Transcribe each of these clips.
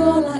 Olá.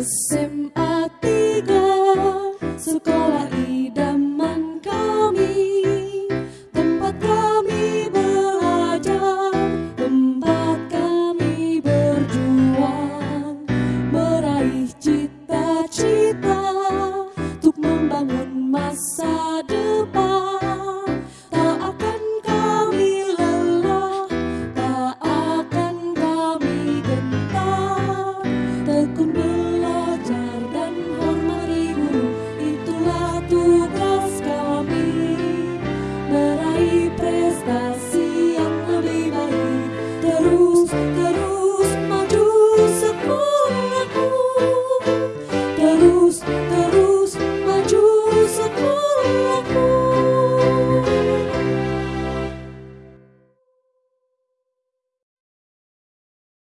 Sim.